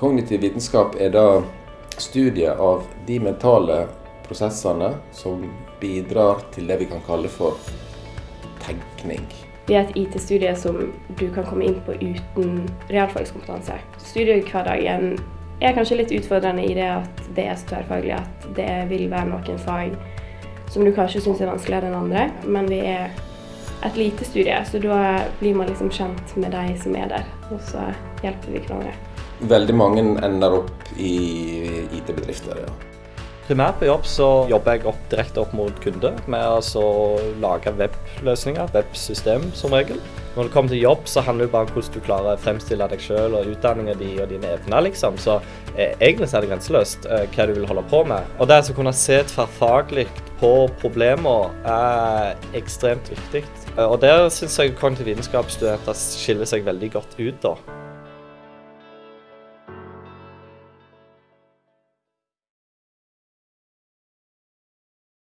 Kognitiv vitenskap er da studiet av de mentale prosessene som bidrar til det vi kan kalle for tenkning. Vi er et IT-studie som du kan komme inn på uten realfagskompetanse. Studiehverdagen er kanskje litt utfordrende i det at det er så tverrfaglig at det vil være noen fag som du kanskje syns er vanskeligere enn andre, men vi er et lite studie, så da blir man liksom kjent med de som er der, og så hjelper vi hverandre. Veldig mange ender opp i IT-bedrifter, ja. Primært på jobb så jobber jeg opp, direkte opp mot kunde med å lage webløsninger, websystem som regel. Når det kommer til jobb, så handler det bare om hvordan du klarer å fremstille deg sjøl og utdanninga din og dine evner, liksom. Så eh, egentlig er det grenseløst eh, hva du vil holde på med. Og det å kunne se tverrfaglig på problemer er ekstremt viktig. Eh, og der syns jeg kognitiv vitenskapsstudenter skiller seg veldig godt ut. da.